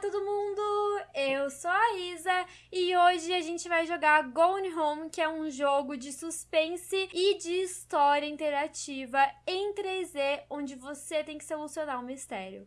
todo mundo! Eu sou a Isa e hoje a gente vai jogar Gone Home, que é um jogo de suspense e de história interativa em 3D, onde você tem que solucionar um mistério.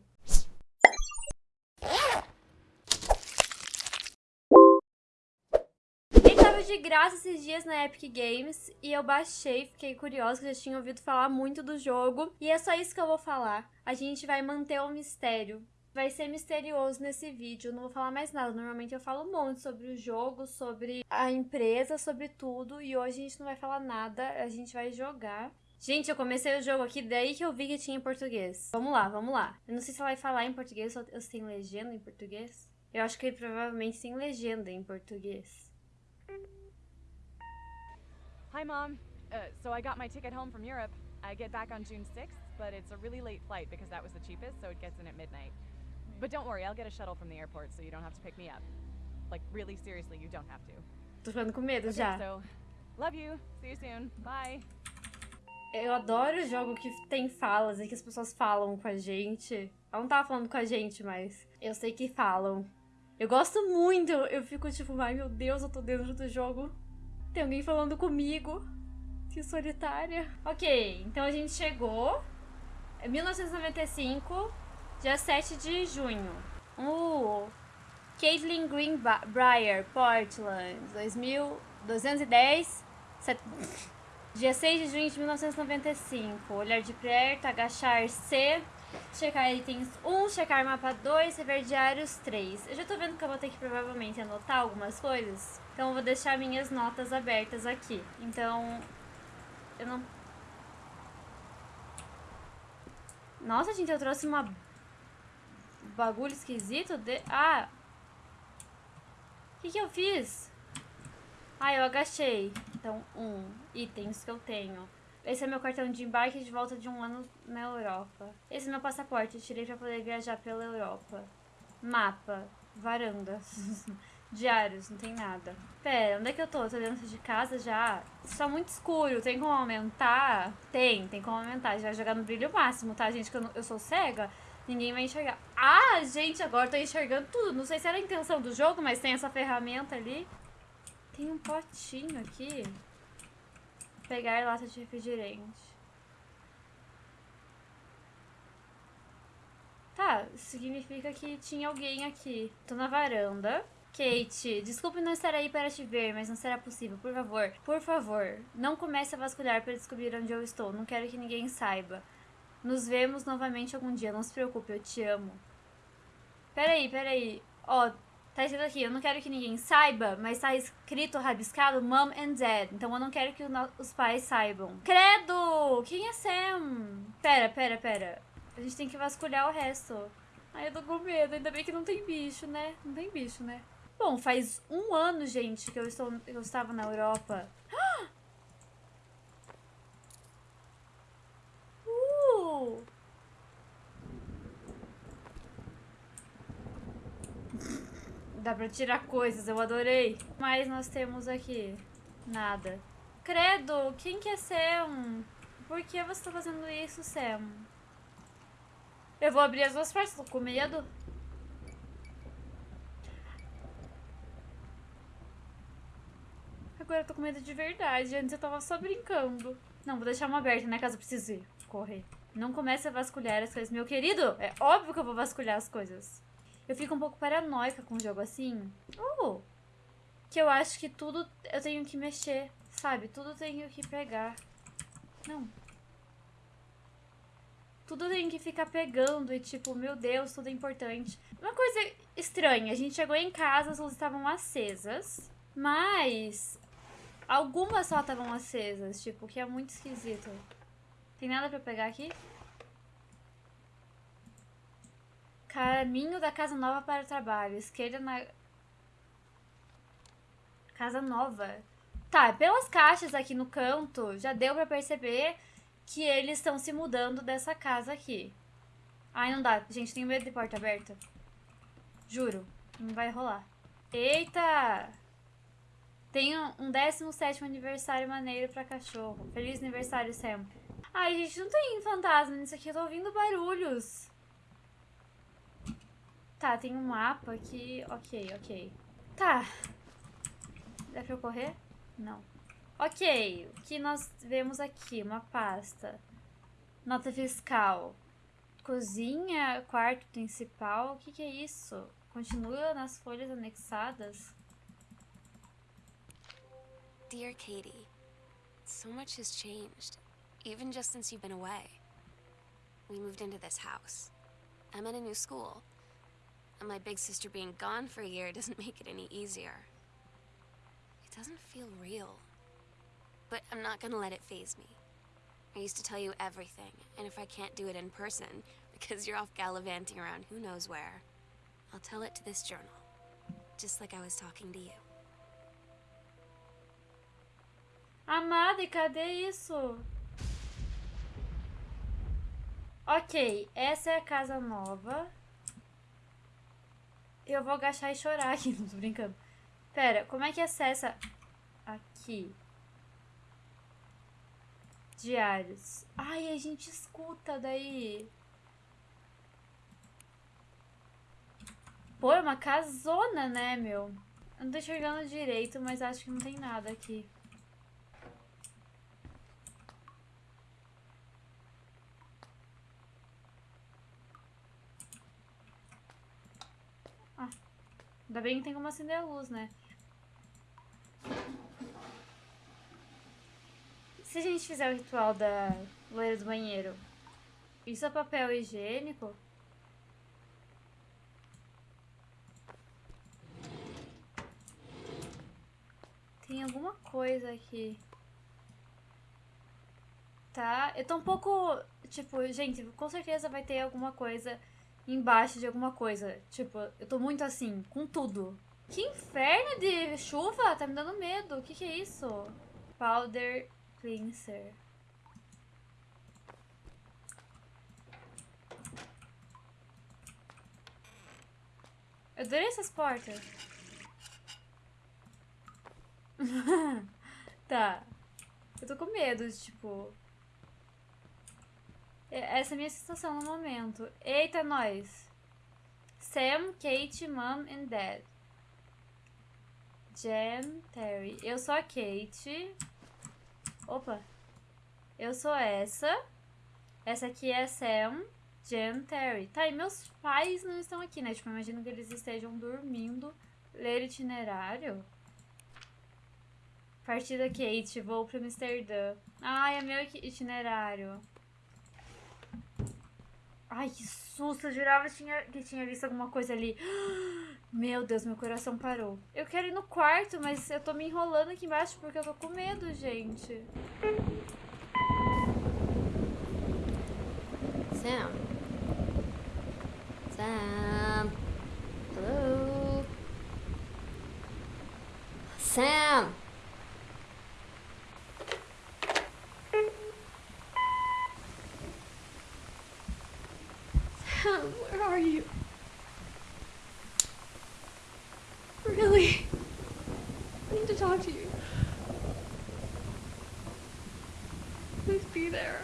De graça esses dias na Epic Games e eu baixei, fiquei curiosa, já tinha ouvido falar muito do jogo. E é só isso que eu vou falar. A gente vai manter o mistério vai ser misterioso nesse vídeo. Eu não vou falar mais nada. Normalmente eu falo um monte sobre o jogo, sobre a empresa, sobre tudo. E hoje a gente não vai falar nada. A gente vai jogar. Gente, eu comecei o jogo aqui, daí que eu vi que tinha em português. Vamos lá, vamos lá. Eu não sei se ela vai falar em português ou se tem legenda em português. Eu acho que provavelmente tem legenda em português. Hi, Mom. Uh, so I got my ticket home from Europe. I get back on June 6th, but it's a really late flight because that was the cheapest, so it gets in at midnight. But don't worry, I'll get a shuttle from the airport so you don't have to pick me up. Like, really seriously, you don't have to. Tô ficando com medo okay, já. So, love you. See you soon. Bye. Eu adoro jogo que tem falas e que as pessoas falam com a gente. Ela não tava falando com a gente, mas eu sei que falam. Eu gosto muito. Eu fico tipo, ai meu Deus, eu tô dentro do jogo. Tem alguém falando comigo. Que solitária. Ok, então a gente chegou. É 1995. Dia 7 de junho. Uh, Caitlin Greenbrier, Portland, 2210. Set... Dia 6 de junho de 1995. Olhar de perto, agachar C. Checar itens 1, checar mapa 2, rever diários 3. Eu já tô vendo que eu vou ter que provavelmente anotar algumas coisas. Então eu vou deixar minhas notas abertas aqui. Então, eu não... Nossa, gente, eu trouxe uma bagulho esquisito de... Ah! O que, que eu fiz? Ah, eu agachei. Então, um. Itens que eu tenho. Esse é meu cartão de embarque de volta de um ano na Europa. Esse é meu passaporte. Eu tirei pra poder viajar pela Europa. Mapa. Varanda. Diários, não tem nada. Pera, onde é que eu tô? Tô dentro de casa já? Está muito escuro, tem como aumentar? Tem, tem como aumentar. Gente vai jogar no brilho máximo, tá, gente? Que eu, eu sou cega. Ninguém vai enxergar. Ah, gente, agora eu tô enxergando tudo. Não sei se era a intenção do jogo, mas tem essa ferramenta ali. Tem um potinho aqui. Pegar lata de refrigerante. Tá, significa que tinha alguém aqui. Tô na varanda. Kate, desculpe não estar aí para te ver, mas não será possível. Por favor, por favor, não comece a vasculhar para descobrir onde eu estou. Não quero que ninguém saiba. Nos vemos novamente algum dia, não se preocupe, eu te amo. Peraí, peraí. Ó, tá escrito aqui, eu não quero que ninguém saiba, mas tá escrito, rabiscado, Mom and Dad. Então eu não quero que os pais saibam. Credo! Quem é Sam? Pera, pera, pera. A gente tem que vasculhar o resto. Ai, eu tô com medo. Ainda bem que não tem bicho, né? Não tem bicho, né? Bom, faz um ano, gente, que eu, estou, eu estava na Europa. Dá pra tirar coisas, eu adorei. Mas nós temos aqui nada. Credo, quem que é Sam? Por que você tá fazendo isso, Sam? Eu vou abrir as duas portas, tô com medo. Agora eu tô com medo de verdade. Antes eu tava só brincando. Não, vou deixar uma aberta, né? Caso eu precise correr. Não comece a vasculhar as coisas. Meu querido, é óbvio que eu vou vasculhar as coisas. Eu fico um pouco paranoica com um jogo assim. Uh, que eu acho que tudo eu tenho que mexer, sabe? Tudo tenho que pegar. Não. Tudo tem que ficar pegando e tipo, meu Deus, tudo é importante. Uma coisa estranha, a gente chegou em casa, as luzes estavam acesas, mas algumas só estavam acesas, tipo, que é muito esquisito. Tem nada pra pegar aqui? Caminho da casa nova para o trabalho. Esquerda na... Casa nova. Tá, pelas caixas aqui no canto, já deu pra perceber que eles estão se mudando dessa casa aqui. Ai, não dá. Gente, tenho medo de porta aberta. Juro. Não vai rolar. Eita! Tem um 17 aniversário maneiro pra cachorro. Feliz aniversário sempre. Ai, gente, não tem fantasma nisso aqui. Eu tô ouvindo barulhos. Tá, tem um mapa aqui. Ok, ok. Tá. Dá pra eu correr? Não. Ok, o que nós vemos aqui? Uma pasta. Nota fiscal. Cozinha, quarto principal. O que, que é isso? Continua nas folhas anexadas. Dear Katie, so much has changed, even just since you've been away. We moved into this house. I'm in a new school. And my big sister being gone for a year doesn't make it any easier. It doesn't feel real. But I'm not gonna let it phase me. I used to tell you everything, and if I can't do it in person, because you're off gallivanting around who knows where, I'll tell it to this journal. Just like I was talking to you. Amada, cadê isso? Ok, essa é a casa nova. Eu vou agachar e chorar aqui, não tô brincando. Pera, como é que acessa aqui? Diários. Ai, a gente escuta daí. Pô, é uma casona, né, meu? Eu não tô enxergando direito, mas acho que não tem nada aqui. Ah, ainda bem que tem como acender a luz, né? Se a gente fizer o ritual da loira do banheiro, isso é papel higiênico? Tem alguma coisa aqui. Tá? Eu tô um pouco. Tipo, gente, com certeza vai ter alguma coisa embaixo de alguma coisa. Tipo, eu tô muito assim, com tudo. Que inferno de chuva! Tá me dando medo. O que, que é isso? Powder cleanser. Eu adorei essas portas. tá. Eu tô com medo, tipo. É- Essa é a minha sensação no momento. Eita, nós. Sam, Kate, Mom and Dad. Jen, Terry. Eu sou a Kate. Opa. Eu sou essa. Essa aqui é Sam, Jen, Terry. Tá, e meus pais não estão aqui, né? Tipo, eu imagino que eles estejam dormindo. Ler itinerário. Partida Kate, vou pra Amsterdã. Ai, é meu itinerário. Ai, que susto! Eu jurava que tinha, que tinha visto alguma coisa ali. Meu Deus, meu coração parou. Eu quero ir no quarto, mas eu tô me enrolando aqui embaixo porque eu tô com medo, gente. Sam. Sam. Hello. Sam. Where are you? Really? I need to talk to you. Please be there.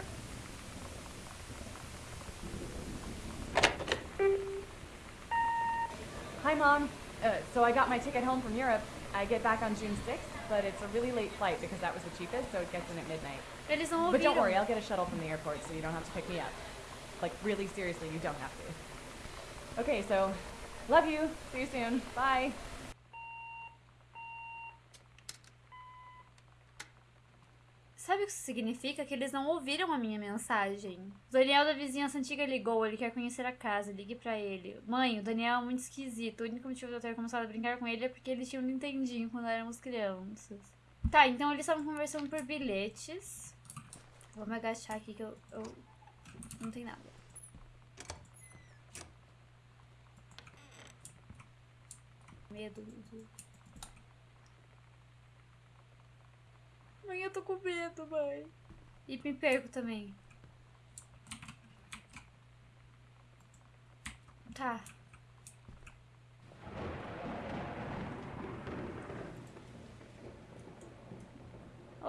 Hi, Mom. Uh, so I got my ticket home from Europe. I get back on June 6th, but it's a really late flight because that was the cheapest, so it gets in at midnight. But don't worry, I'll get a shuttle from the airport so you don't have to pick me up. Like, really seriously, you don't have to. Okay, so, love you. See you soon. Bye. Sabe o que isso significa? Que eles não ouviram a minha mensagem. O Daniel da vizinhança antiga ligou, ele quer conhecer a casa, ligue pra ele. Mãe, o Daniel é muito esquisito. O único motivo de eu ter começado a brincar com ele é porque eles tinham um Nintendinho quando éramos crianças. Tá, então eles estavam conversando por bilhetes. Vou me agachar aqui que eu. eu... Não tem nada. Medo. de- Mãe, eu tô com medo, mãe. E me perco também. Tá.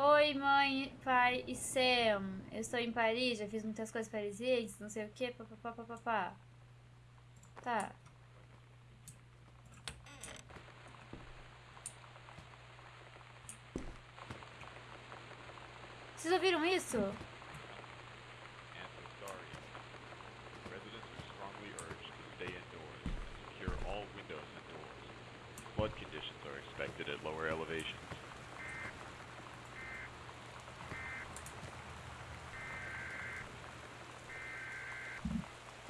Oi, mãe, pai e Sam. Eu estou em Paris, já fiz muitas coisas parisienses, não sei o que, papapá. Tá. Vocês ouviram isso? Flood conditions are expected at lower elevations.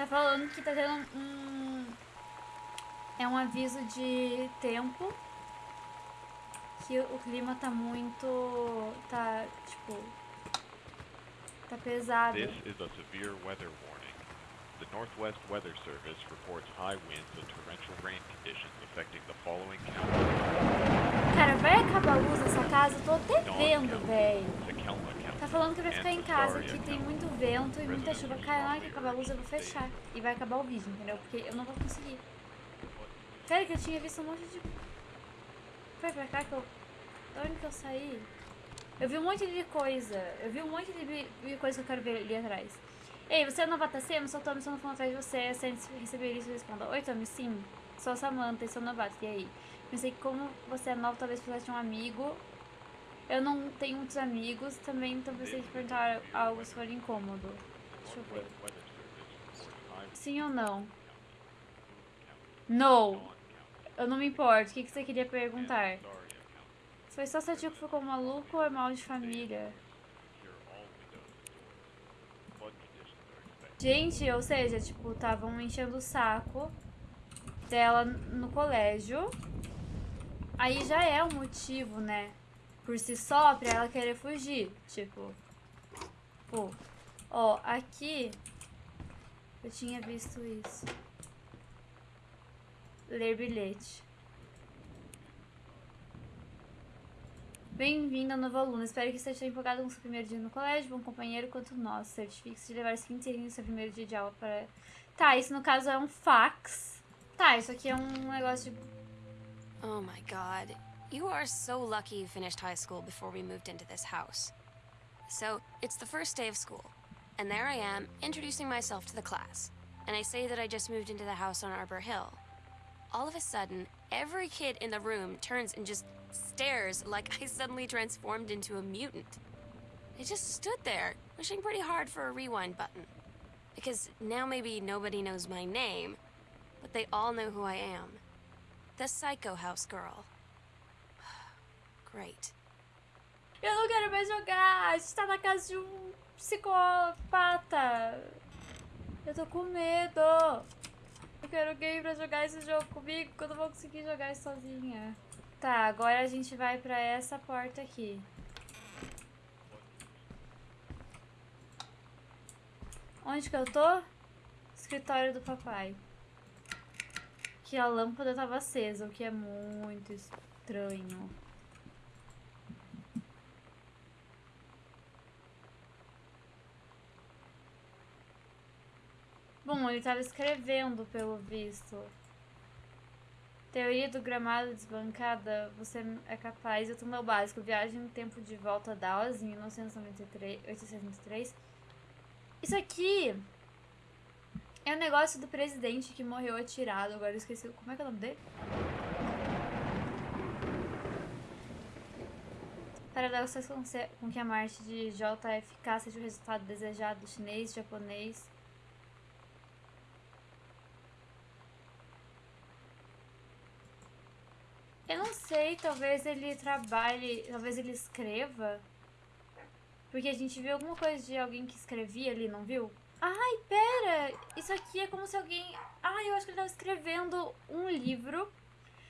Tá falando que tá tendo um. É um aviso de tempo. Que o clima tá muito. Tá, tipo. Tá pesado. This is a severe weather warning. The Northwest Weather Service reports high winds and torrential rain conditions affecting the following counties. Cara, vai acabar a luz nessa casa? Eu tô até vendo, véi. Falando que vai ficar em casa, que tem muito vento e muita chuva. Cara, que acabar a luz eu vou fechar. E vai acabar o vídeo, entendeu? Porque eu não vou conseguir. Sério que eu tinha visto um monte de... Foi pra cá que eu... Da onde que eu saí? Eu vi um monte de coisa. Eu vi um monte de coisa que eu quero ver ali atrás. Ei, você é novata C? Sou Tommy, estou falando atrás de você. Se antes de receber isso, responda. Oi, Tommy, sim. Sou a Samantha e sou novata. E aí? Pensei que como você é nova, talvez precisasse de um amigo. Eu não tenho muitos amigos também, então pensei que perguntar algo se for incômodo. Deixa eu ver. Sim ou não? County, Eu não me importo. O que, que você queria perguntar? Foi só seu tio que ficou maluco ou é mal de família? Gente, ou seja, tipo, estavam enchendo o saco dela no colégio. Aí já é um motivo, né? Por si só, pra ela querer fugir. Tipo, pô, ó, aqui eu tinha visto isso. Ler bilhete. Bem-vindo ao novo aluno. Espero que esteja empolgado com seu primeiro dia no colégio, bom companheiro quanto nós. Certifique-se de levar 15 segundos no seu primeiro dia de aula para. Tá, isso no caso é um fax. Tá, isso aqui é um negócio de. Oh my god. You are so lucky you finished high school before we moved into this house. So, it's the first day of school, and there I am, introducing myself to the class. And I say that I just moved into the house on Arbor Hill. All of a sudden, every kid in the room turns and just stares like I suddenly transformed into a mutant. I just stood there, wishing pretty hard for a rewind button. Because now maybe nobody knows my name, but they all know who I am. The Psycho House girl. Great. Eu não quero mais jogar! A gente tá na casa de um psicopata! Eu tô com medo! Eu quero alguém pra jogar esse jogo comigo, que eu não vou conseguir jogar sozinha. Tá, agora a gente vai pra essa porta aqui. Onde que eu tô? Escritório do papai. Que a lâmpada tava acesa, o que é muito estranho. Ele estava escrevendo, pelo visto. Teoria do gramado desbancada, você é capaz. Eu meu básico. Viagem no tempo de volta a Dallas, em 1993. 893. Isso aqui é o negócio do presidente que morreu atirado. Agora eu esqueci. Como é que é o nome dele? Paradoxos se- com que a Marte de JFK seja o resultado desejado chinês, japonês. Eu não sei, talvez ele trabalhe, talvez ele escreva. Porque a gente viu alguma coisa de alguém que escrevia ali, não viu? Ai, pera! Isso aqui é como se alguém. Ai, eu acho que ele estava escrevendo um livro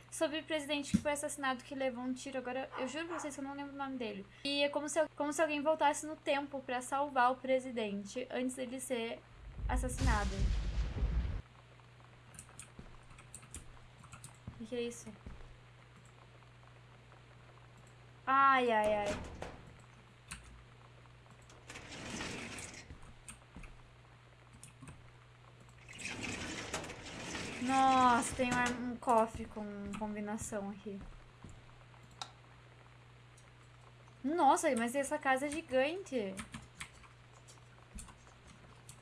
sobre o presidente que foi assassinado, que levou um tiro. Agora, eu juro pra vocês que eu não lembro o nome dele. E é como se, como se alguém voltasse no tempo pra salvar o presidente antes dele ser assassinado. O que, que é isso? Ai, ai, ai. Nossa, tem um, um cofre com combinação aqui. Nossa, mas essa casa é gigante.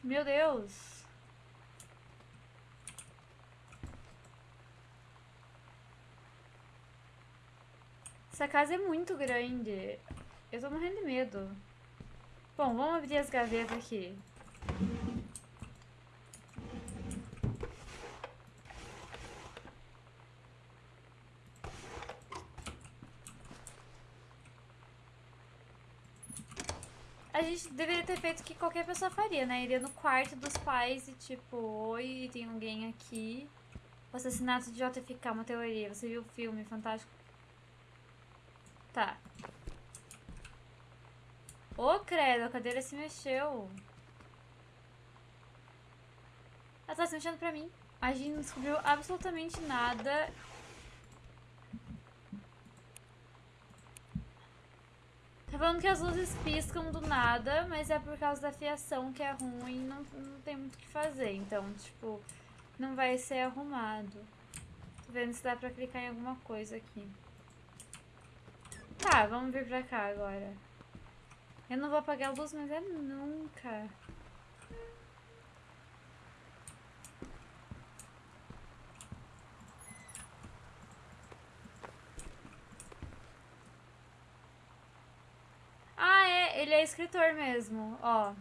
Meu Deus. Essa casa é muito grande. Eu tô morrendo de medo. Bom, vamos abrir as gavetas aqui. A gente deveria ter feito o que qualquer pessoa faria, né? Iria no quarto dos pais e tipo, oi, tem alguém aqui. O assassinato de JFK, uma teoria. Você viu o filme Fantástico? Tá. Ô, credo, a cadeira se mexeu. Ela tá se mexendo pra mim. A gente não descobriu absolutamente nada. Tá falando que as luzes piscam do nada, mas é por causa da fiação que é ruim, não, não tem muito o que fazer. Então, tipo, não vai ser arrumado. Tô vendo se dá pra clicar em alguma coisa aqui. Tá, vamos vir pra cá agora. Eu não vou apagar a luz, mas é nunca. Ah, é, ele é escritor mesmo, ó.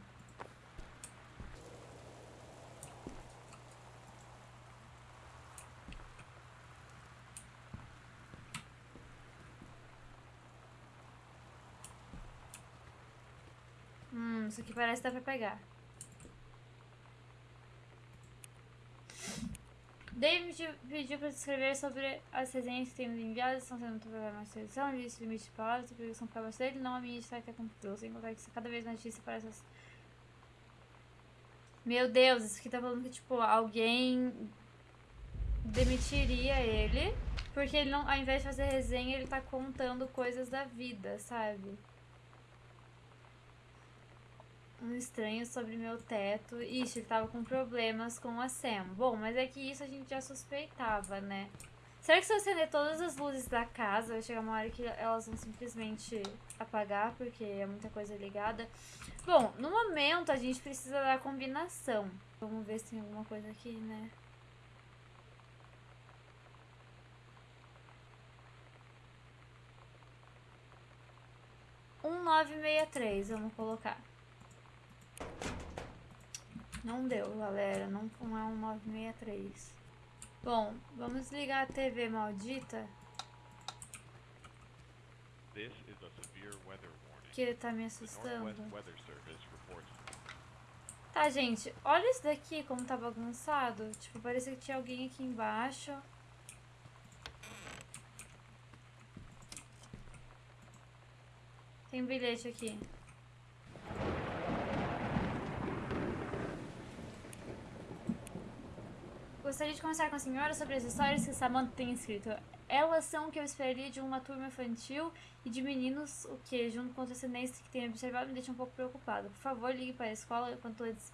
Hum, isso aqui parece que dá pra pegar. David pediu para escrever sobre as resenhas que temos enviadas, estão sendo mais seleção, ele disse limite de palavras, previsão para você dele, não a minha está que aconteceu, sem contar que cada vez mais notícia para essas... Meu Deus, isso aqui tá falando que, tipo, alguém demitiria ele, porque ele não, ao invés de fazer resenha, ele tá contando coisas da vida, sabe? Um estranho sobre meu teto. Ixi, ele tava com problemas com a Sam. Bom, mas é que isso a gente já suspeitava, né? Será que se eu acender todas as luzes da casa, vai chegar uma hora que elas vão simplesmente apagar, porque é muita coisa ligada? Bom, no momento a gente precisa da combinação. Vamos ver se tem alguma coisa aqui, né? Um nove meia três, vamos colocar. Não deu, galera. Não, não é um 963. Bom, vamos ligar a TV maldita. Que ele tá me assustando. Tá, gente. Olha isso daqui, como tá bagunçado. Tipo, parecia que tinha alguém aqui embaixo. Tem um bilhete aqui. Gostaria de conversar com a senhora sobre as histórias que Samantha tem escrito. Elas são o que eu esperaria de uma turma infantil e de meninos, o que, junto com outras tendências que tenho observado, me deixa um pouco preocupado. Por favor, ligue para a escola quanto antes.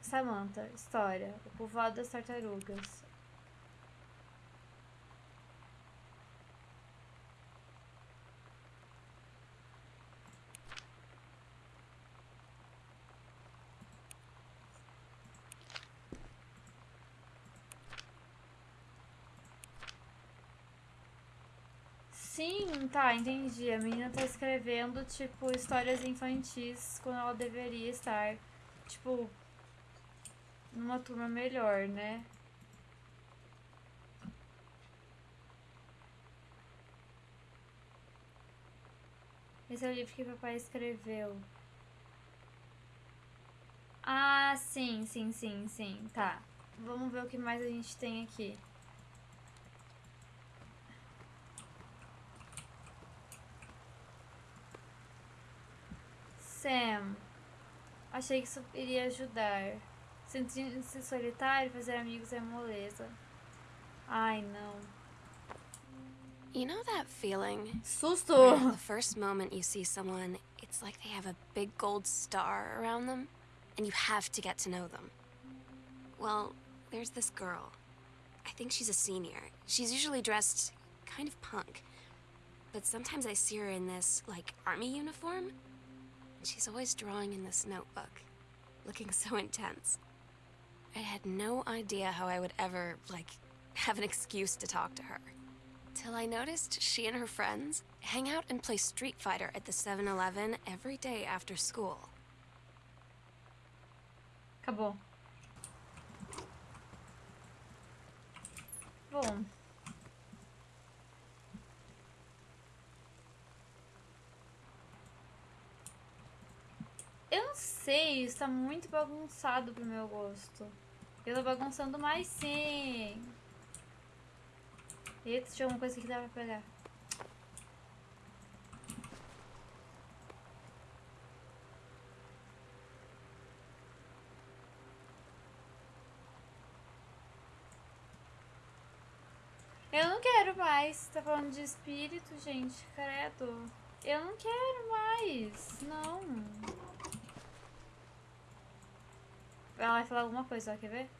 Samantha, história. O povoado das tartarugas. Sim, tá, entendi. A menina tá escrevendo, tipo, histórias infantis quando ela deveria estar, tipo, numa turma melhor, né? Esse é o livro que papai escreveu. Ah, sim, sim, sim, sim. Tá. Vamos ver o que mais a gente tem aqui. Sam, achei que isso iria ajudar. Sentir-se solitário, fazer amigos é moleza. Ai, não. You know that feeling? Susto! The first moment you see someone, it's like they have a big gold star around them, and you have to get to know them. Well, there's this girl. I think she's a senior. She's usually dressed kind of punk. But sometimes I see her in this, like, army uniform. She's always drawing in this notebook, looking so intense. I had no idea how I would ever, like, have an excuse to talk to her. Till I noticed she and her friends hang out and play Street Fighter at the 7 Eleven every day after school. Acabou. Bom. Eu não sei, está muito bagunçado pro meu gosto. Eu tô bagunçando mais sim. Eita, tinha alguma coisa que dá pra pegar. Eu não quero mais. Tá falando de espírito, gente. Credo. Eu não quero mais. Não. Ela vai falar alguma coisa. Quer ver?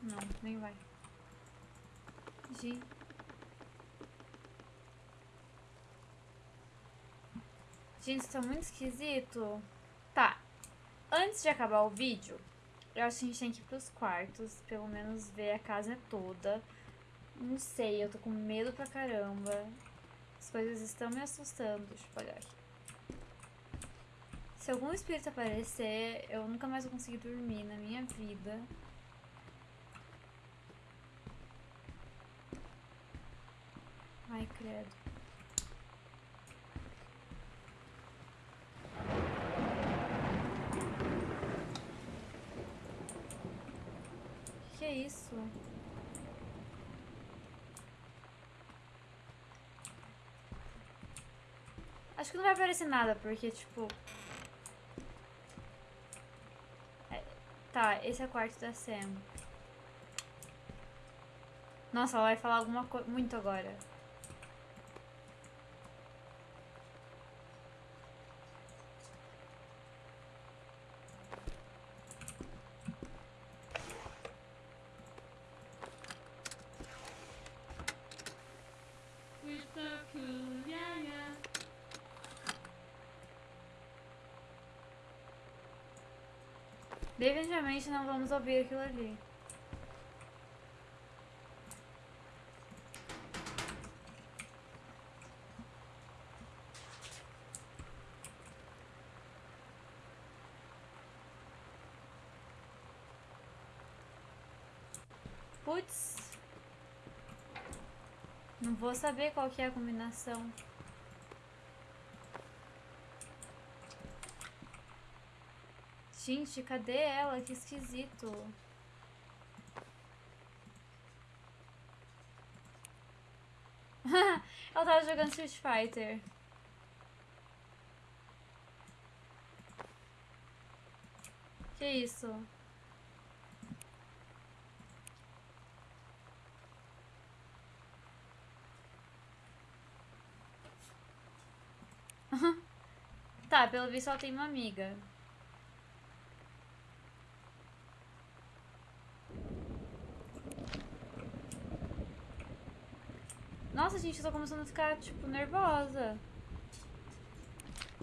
Não, nem vai. Gente. Gente, isso tá muito esquisito. Tá. Antes de acabar o vídeo, eu acho que a gente tem que ir pros quartos. Pelo menos ver a casa toda. Não sei, eu tô com medo pra caramba. As coisas estão me assustando. Deixa eu apagar aqui. Se algum espírito aparecer, eu nunca mais vou conseguir dormir na minha vida. Ai, credo. Que é isso? Acho que não vai aparecer nada, porque, tipo... Tá, esse é o quarto da Sam. Nossa, ela vai falar alguma coisa muito agora. Definitivamente não vamos ouvir aquilo ali. Putz. Não vou saber qual que é a combinação. Gente, cadê ela? Que esquisito. ela tava jogando Street Fighter. Que isso? tá, pelo visto ela tem uma amiga. Nossa, gente, eu tô começando a ficar, tipo, nervosa.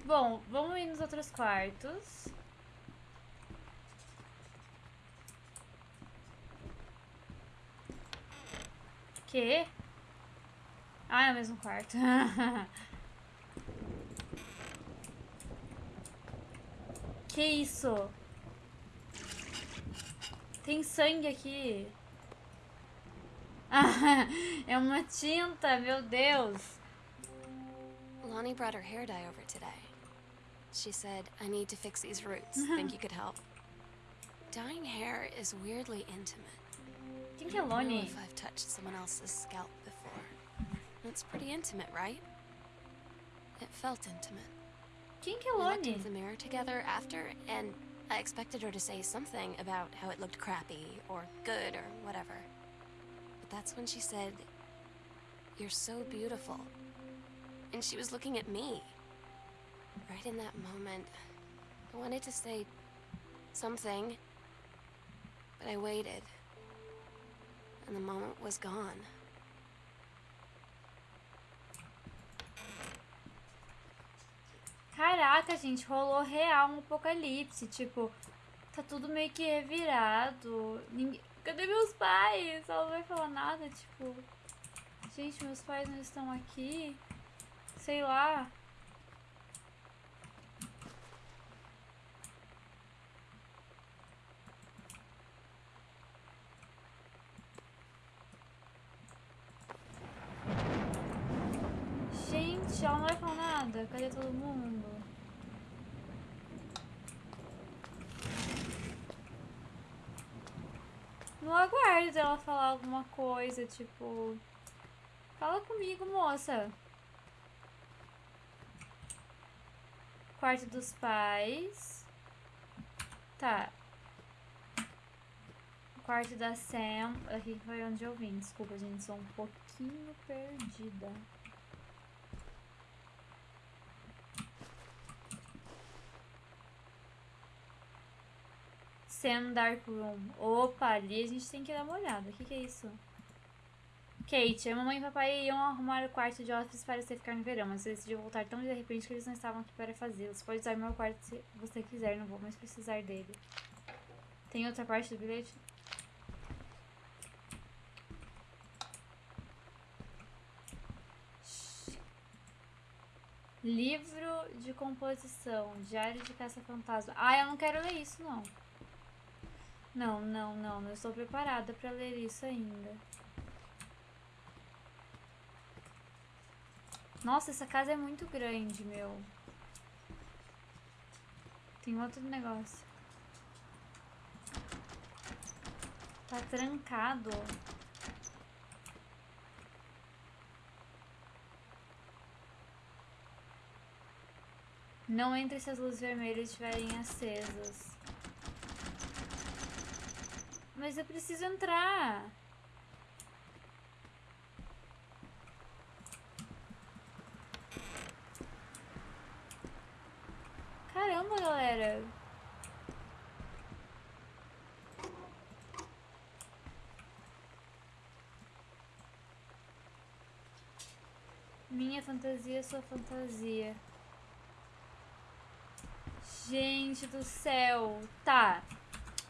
Bom, vamos ir nos outros quartos. Que? Ah, é o mesmo quarto. que isso? Tem sangue aqui. é uma tinta, meu Deus. Lonnie brought her hair dye over today. She said, I need to fix these roots. Think you could help? Dyeing hair is weirdly intimate. Quem que é I don't know Lonnie? if I've touched someone else's scalp before. It's pretty intimate, right? It felt intimate. Quem que é We looked Lonnie? into the mirror together after, and I expected her to say something about how it looked crappy or good or whatever. But that's when she said, You're so beautiful. And she was looking at me. Right in that moment, I wanted to say something, but I waited. And the moment was gone. Caraca, gente, rolou real um apocalipse. Tipo, tá tudo meio que revirado. Ninguém... Cadê meus pais? Ela não vai falar nada, tipo. Gente, meus pais não estão aqui. Sei lá. Gente, ela não vai falar nada. Cadê todo mundo? Não aguardo ela falar alguma coisa, tipo. Fala comigo, moça. Quarto dos pais. Tá. Quarto da Sam. Aqui foi onde eu vim. Desculpa, gente. Sou um pouquinho perdida. Sam Dark Room. Opa, ali a gente tem que dar uma olhada. O que, que é isso? Kate, a mamãe e papai iam arrumar o quarto de hóspedes para você ficar no verão, mas você decidiu voltar tão de repente que eles não estavam aqui para fazê-lo. Você pode usar meu quarto se você quiser, não vou mais precisar dele. Tem outra parte do bilhete? Livro de composição, Diário de Caça-Fantasma. Ah, eu não quero ler isso, não. Não, não, não. Não estou preparada para ler isso ainda. Nossa, essa casa é muito grande, meu. Tem outro negócio. Tá trancado. Não entre se as luzes vermelhas estiverem acesas. Mas eu preciso entrar. Caramba, galera. Minha fantasia, sua fantasia. Gente do céu. Tá.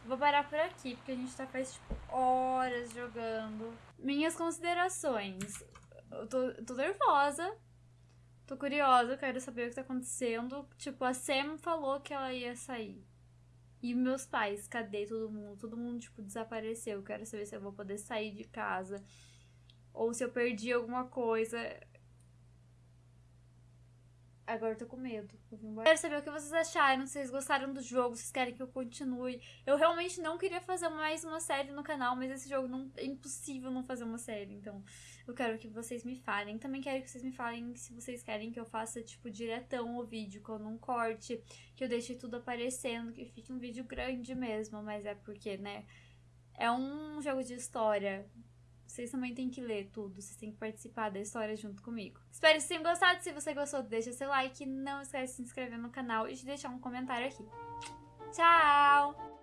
Vou parar por aqui, porque a gente tá faz, tipo, horas jogando. Minhas considerações. Eu tô, tô nervosa. Tô curiosa, quero saber o que tá acontecendo. Tipo, a Sam falou que ela ia sair. E meus pais, cadê todo mundo? Todo mundo, tipo, desapareceu. Quero saber se eu vou poder sair de casa. Ou se eu perdi alguma coisa. Agora eu tô com medo. Quero saber o que vocês acharam, se vocês gostaram do jogo, se vocês querem que eu continue. Eu realmente não queria fazer mais uma série no canal, mas esse jogo não é impossível não fazer uma série, então eu quero que vocês me falem. Também quero que vocês me falem se vocês querem que eu faça, tipo, diretão o vídeo, que eu não corte, que eu deixe tudo aparecendo, que fique um vídeo grande mesmo, mas é porque, né, é um jogo de história, vocês também têm que ler tudo, vocês têm que participar da história junto comigo. Espero que vocês tenham gostado. Se você gostou, deixa seu like. Não esquece de se inscrever no canal e de deixar um comentário aqui. Tchau!